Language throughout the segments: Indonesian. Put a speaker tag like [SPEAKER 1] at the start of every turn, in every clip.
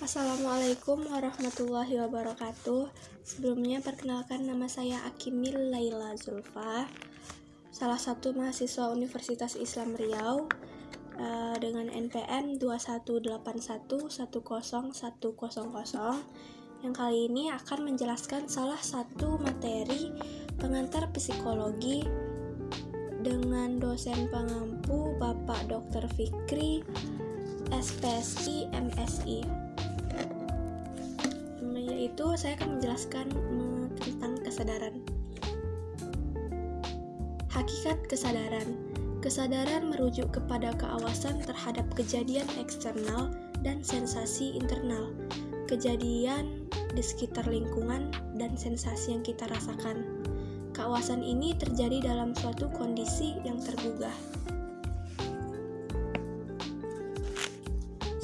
[SPEAKER 1] Assalamualaikum warahmatullahi wabarakatuh. Sebelumnya perkenalkan nama saya Akimil Laila Zulfa, salah satu mahasiswa Universitas Islam Riau uh, dengan NPM 218110100 yang kali ini akan menjelaskan salah satu materi pengantar psikologi dengan dosen pengampu Bapak Dr. Fikri SPSI MSI yaitu saya akan menjelaskan tentang kesadaran. Hakikat kesadaran. Kesadaran merujuk kepada keawasan terhadap kejadian eksternal dan sensasi internal. Kejadian di sekitar lingkungan dan sensasi yang kita rasakan. Keawasan ini terjadi dalam suatu kondisi yang tergugah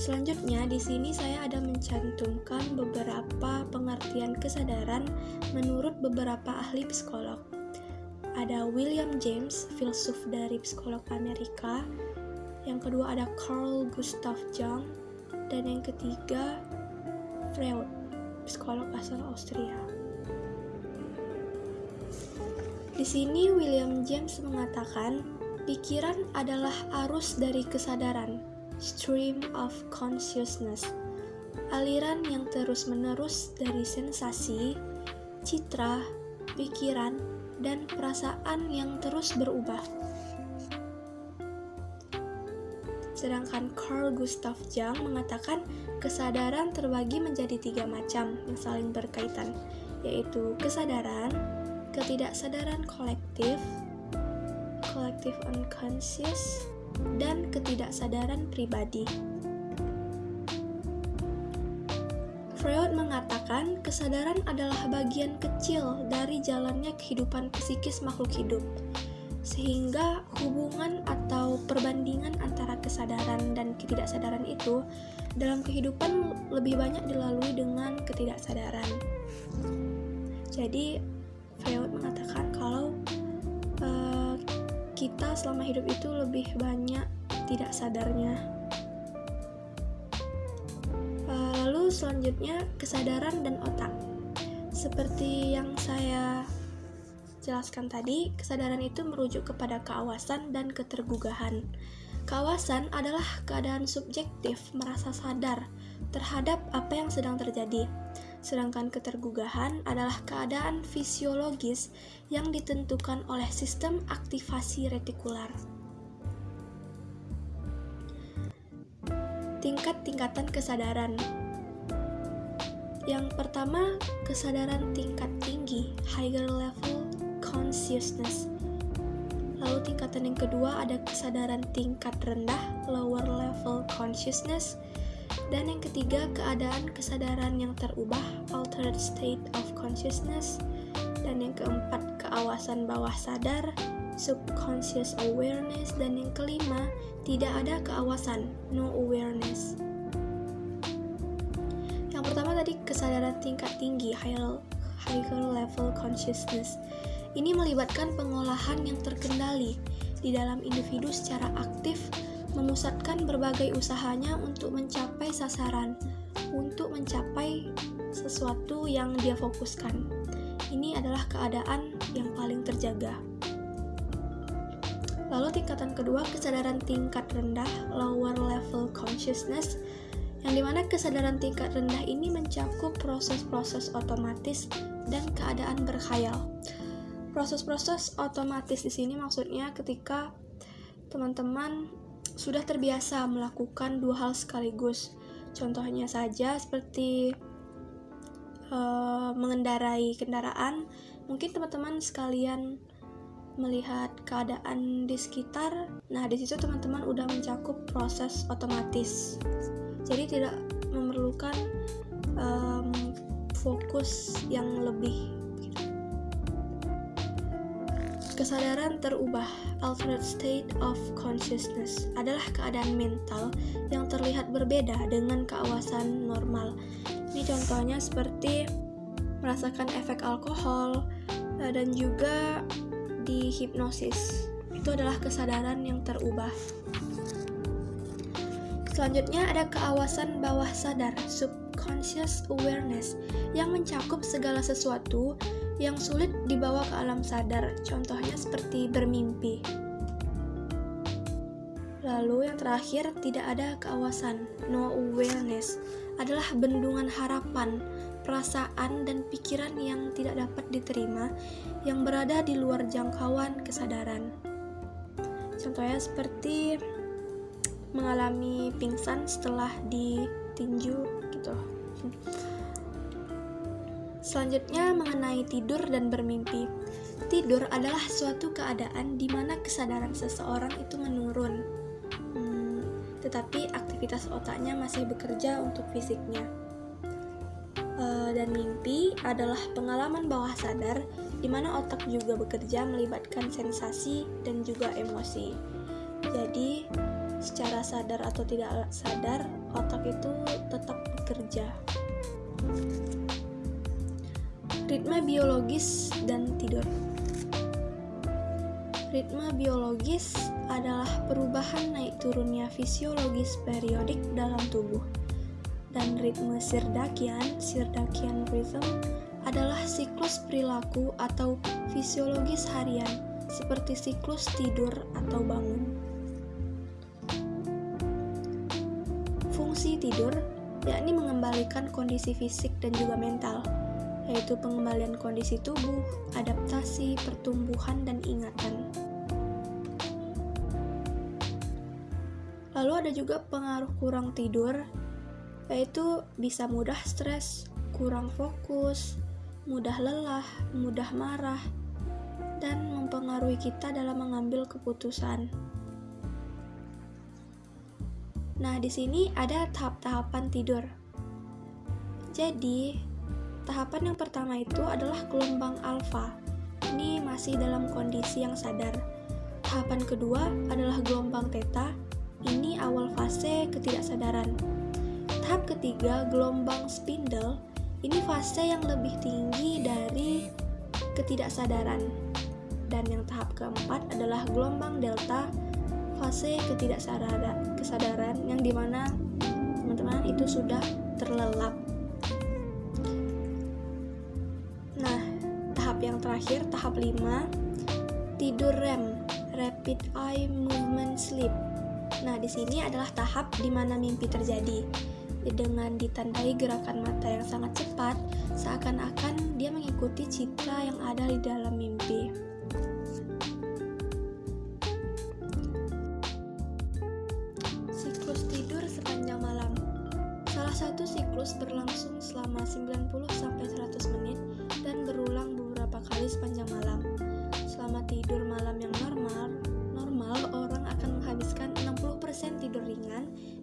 [SPEAKER 1] Selanjutnya, di sini saya ada mencantumkan beberapa pengertian kesadaran menurut beberapa ahli psikolog. Ada William James, filsuf dari psikolog Amerika. Yang kedua ada Carl Gustav Jung dan yang ketiga Freud, psikolog asal Austria. Di sini William James mengatakan, pikiran adalah arus dari kesadaran stream of consciousness, aliran yang terus-menerus dari sensasi, citra, pikiran, dan perasaan yang terus berubah. Sedangkan Carl Gustav Jung mengatakan kesadaran terbagi menjadi tiga macam yang saling berkaitan, yaitu kesadaran, ketidaksadaran kolektif, collective unconscious, dan ketidaksadaran pribadi. Freud mengatakan kesadaran adalah bagian kecil dari jalannya kehidupan psikis makhluk hidup, sehingga hubungan atau perbandingan antara kesadaran dan ketidaksadaran itu dalam kehidupan lebih banyak dilalui dengan ketidaksadaran. Jadi, Freud mengatakan kalau kita selama hidup itu lebih banyak tidak sadarnya. Eh, lalu selanjutnya kesadaran dan otak. Seperti yang saya jelaskan tadi, kesadaran itu merujuk kepada keawasan dan ketergugahan. Keawasan adalah keadaan subjektif merasa sadar terhadap apa yang sedang terjadi sedangkan ketergugahan adalah keadaan fisiologis yang ditentukan oleh sistem aktivasi retikular. Tingkat-tingkatan kesadaran Yang pertama, kesadaran tingkat tinggi, higher level consciousness. Lalu tingkatan yang kedua ada kesadaran tingkat rendah, lower level consciousness dan yang ketiga, keadaan kesadaran yang terubah, altered state of consciousness. Dan yang keempat, keawasan bawah sadar, subconscious awareness. Dan yang kelima, tidak ada keawasan, no awareness. Yang pertama tadi kesadaran tingkat tinggi, higher, higher level consciousness. Ini melibatkan pengolahan yang terkendali di dalam individu secara aktif memusatkan berbagai usahanya untuk mencapai sasaran, untuk mencapai sesuatu yang dia fokuskan. Ini adalah keadaan yang paling terjaga. Lalu tingkatan kedua, kesadaran tingkat rendah, lower level consciousness, yang di mana kesadaran tingkat rendah ini mencakup proses-proses otomatis dan keadaan berkhayal. Proses-proses otomatis di sini maksudnya ketika teman-teman sudah terbiasa melakukan dua hal sekaligus. Contohnya saja seperti uh, mengendarai kendaraan, mungkin teman-teman sekalian melihat keadaan di sekitar. Nah, di situ teman-teman udah mencakup proses otomatis. Jadi tidak memerlukan um, fokus yang lebih Kesadaran terubah, altered state of consciousness, adalah keadaan mental yang terlihat berbeda dengan keawasan normal. Ini contohnya seperti merasakan efek alkohol eh, dan juga di hipnosis. Itu adalah kesadaran yang terubah. Selanjutnya ada keawasan bawah sadar, subconscious awareness, yang mencakup segala sesuatu yang sulit dibawa ke alam sadar, contohnya seperti bermimpi. Lalu yang terakhir, tidak ada keawasan, no awareness, adalah bendungan harapan, perasaan, dan pikiran yang tidak dapat diterima, yang berada di luar jangkauan kesadaran. Contohnya seperti mengalami pingsan setelah ditinju gitu. Selanjutnya mengenai tidur dan bermimpi. Tidur adalah suatu keadaan di mana kesadaran seseorang itu menurun, hmm, tetapi aktivitas otaknya masih bekerja untuk fisiknya. E, dan mimpi adalah pengalaman bawah sadar di mana otak juga bekerja melibatkan sensasi dan juga emosi. Jadi, secara sadar atau tidak sadar otak itu tetap bekerja ritme biologis dan tidur. Ritme biologis adalah perubahan naik turunnya fisiologis periodik dalam tubuh. Dan ritme sirdakian sirdakian rhythm adalah siklus perilaku atau fisiologis harian seperti siklus tidur atau bangun. Fungsi tidur yakni mengembalikan kondisi fisik dan juga mental, yaitu pengembalian kondisi tubuh, adaptasi, pertumbuhan, dan ingatan. Lalu ada juga pengaruh kurang tidur, yaitu bisa mudah stres, kurang fokus, mudah lelah, mudah marah, dan mempengaruhi kita dalam mengambil keputusan. Nah, di sini ada tahap-tahapan tidur. Jadi, tahapan yang pertama itu adalah gelombang alfa. Ini masih dalam kondisi yang sadar. Tahapan kedua adalah gelombang theta. Ini awal fase ketidaksadaran. Tahap ketiga, gelombang spindle. Ini fase yang lebih tinggi dari ketidaksadaran. Dan yang tahap keempat adalah gelombang delta fase ketidaksadaran kesadaran yang di mana teman-teman itu sudah terlelap terakhir tahap 5 tidur REM rapid eye movement sleep. Nah di sini adalah tahap di mana mimpi terjadi. Dengan ditandai gerakan mata yang sangat cepat seakan-akan dia mengikuti citra yang ada di dalam mimpi. Satu siklus berlangsung selama 90-100 menit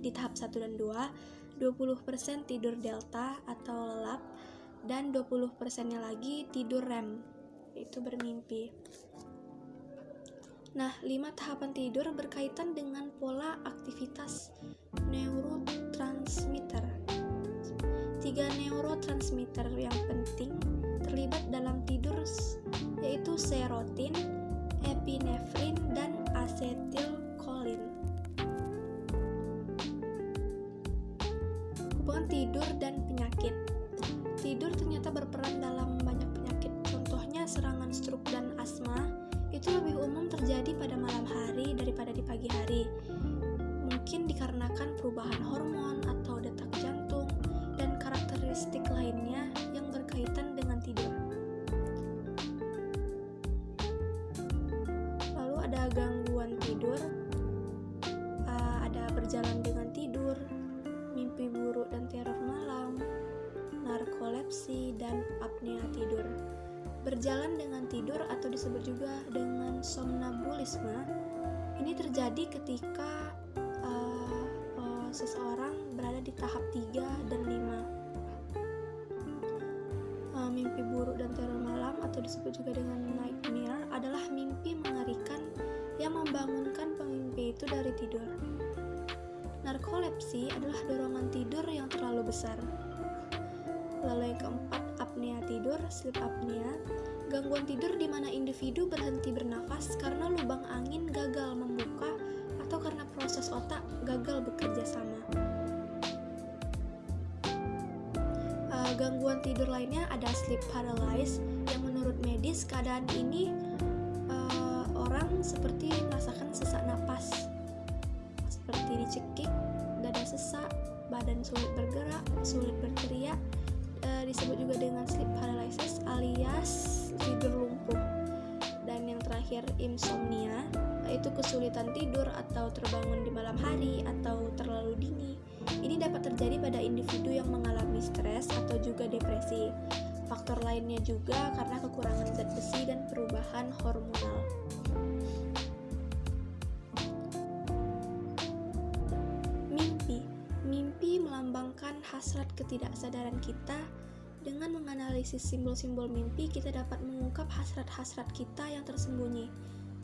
[SPEAKER 1] di tahap 1 dan 2, 20% tidur delta atau lelap, dan 20% nya lagi tidur REM, yaitu bermimpi. Nah, lima tahapan tidur berkaitan dengan pola aktivitas neurotransmitter tiga neurotransmitter yang penting terlibat dalam tidur yaitu serotin, epinefrin, dan asetilkolin. Tidur dan penyakit Tidur ternyata berperan dalam banyak penyakit, contohnya serangan stroke dan asma itu lebih umum terjadi pada malam hari daripada di pagi hari. Mungkin dikarenakan perubahan hormon atau detak jantung, dan karakteristik lainnya yang berkaitan dengan tidur. Lalu ada gangguan tidur, uh, ada berjalan dengan tidur, mimpi buruk dan teror malam, narkolepsi, dan apnea tidur. Berjalan dengan tidur atau disebut juga dengan somnambulisme ini terjadi ketika uh, uh, seseorang berada di tahap 3 dan 5 uh, eh, mimpi buruk dan teror malam atau disebut juga dengan nightmare adalah mimpi mengerikan yang membangunkan pemimpi itu dari tidur Narkolepsi adalah dorongan tidur yang terlalu besar. Lalu yang keempat, apnea tidur, sleep apnea, gangguan tidur di mana individu berhenti bernafas karena lubang angin gagal membuka atau karena proses otak gagal bekerja sama. Uh, gangguan tidur lainnya ada sleep paralysis yang menurut medis keadaan ini uh, orang seperti merasakan sesak napas seperti dicekik, dada sesak, badan sulit bergerak, sulit berteriak, uh, disebut juga dengan sleep paralysis alias tidur lumpuh. Dan yang terakhir insomnia, yaitu kesulitan tidur atau terbangun di malam hari atau terlalu dini ini dapat terjadi pada individu yang mengalami stres atau juga depresi. Faktor lainnya juga karena kekurangan zat besi dan perubahan hormonal. Hasrat ketidaksadaran kita dengan menganalisis simbol-simbol mimpi, kita dapat mengungkap hasrat-hasrat kita yang tersembunyi.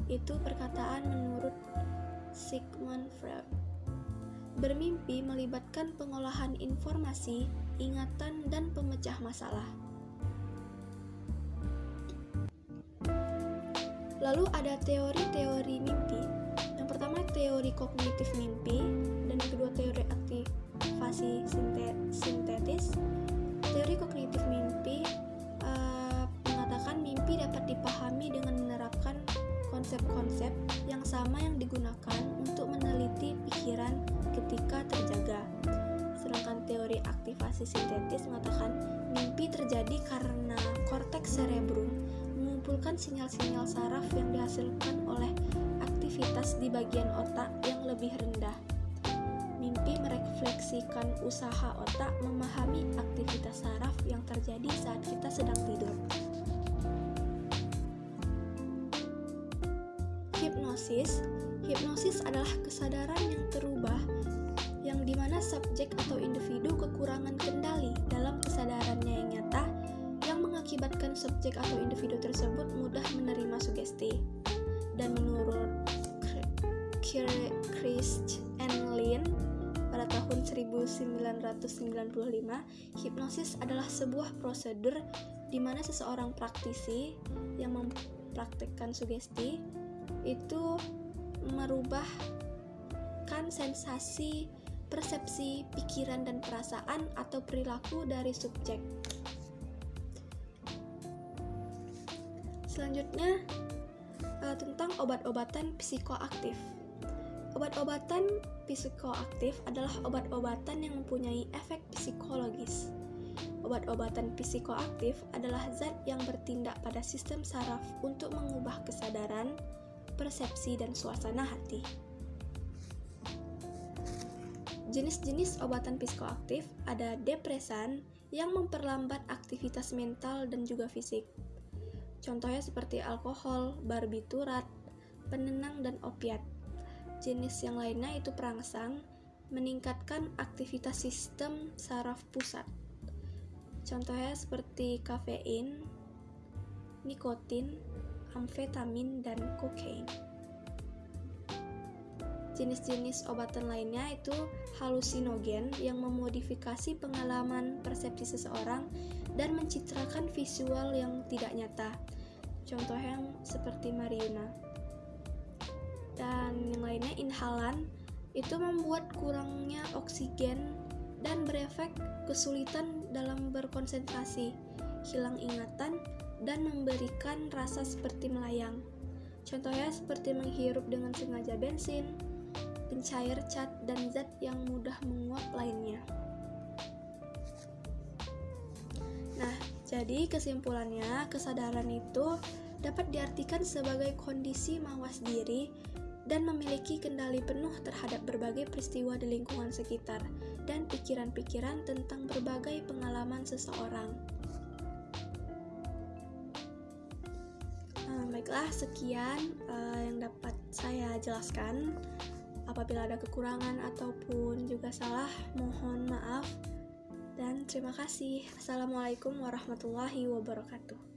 [SPEAKER 1] Itu perkataan menurut Sigmund Freud. Bermimpi melibatkan pengolahan informasi, ingatan, dan pemecah masalah. Lalu ada teori-teori mimpi. Yang pertama teori kognitif mimpi dan yang kedua teori sintetis. Teori kognitif mimpi uh, mengatakan mimpi dapat dipahami dengan menerapkan konsep-konsep yang sama yang digunakan untuk meneliti pikiran ketika terjaga. Sedangkan teori aktivasi sintetis mengatakan mimpi terjadi karena korteks cerebrum mengumpulkan sinyal-sinyal saraf yang dihasilkan oleh aktivitas di bagian otak yang lebih rendah. Mimpi merefleksikan usaha otak memahami aktivitas saraf yang terjadi saat kita sedang tidur. Hipnosis Hipnosis adalah kesadaran yang terubah yang di mana subjek atau individu kekurangan kendali dalam kesadarannya yang nyata yang mengakibatkan subjek atau individu tersebut mudah menerima sugesti. Dan menurut Chris and Lynn tahun 1995, hipnosis adalah sebuah prosedur di mana seseorang praktisi yang mempraktikkan sugesti itu merubahkan sensasi, persepsi, pikiran, dan perasaan atau perilaku dari subjek. Selanjutnya, uh, tentang obat-obatan psikoaktif. Obat-obatan psikoaktif adalah obat-obatan yang mempunyai efek psikologis. Obat-obatan psikoaktif adalah zat yang bertindak pada sistem saraf untuk mengubah kesadaran, persepsi, dan suasana hati. Jenis-jenis obatan psikoaktif ada depresan yang memperlambat aktivitas mental dan juga fisik. Contohnya seperti alkohol, barbiturat, penenang, dan opiat. Jenis yang lainnya itu perangsang, meningkatkan aktivitas sistem saraf pusat. Contohnya seperti kafein, nikotin, amfetamin, dan kokain. Jenis-jenis obatan lainnya itu halusinogen yang memodifikasi pengalaman persepsi seseorang dan mencitrakan visual yang tidak nyata. Contoh yang seperti Mariuna. Dan yang lainnya inhalan itu membuat kurangnya oksigen dan berefek kesulitan dalam berkonsentrasi, hilang ingatan, dan memberikan rasa seperti melayang. Contohnya seperti menghirup dengan sengaja bensin, pencair cat, dan zat yang mudah menguap lainnya. Nah, jadi kesimpulannya, kesadaran itu dapat diartikan sebagai kondisi mawas diri dan memiliki kendali penuh terhadap berbagai peristiwa di lingkungan sekitar dan pikiran-pikiran tentang berbagai pengalaman seseorang. baiklah sekian uh, yang dapat saya jelaskan. Apabila ada kekurangan ataupun juga salah mohon maaf dan terima kasih. Assalamualaikum warahmatullahi wabarakatuh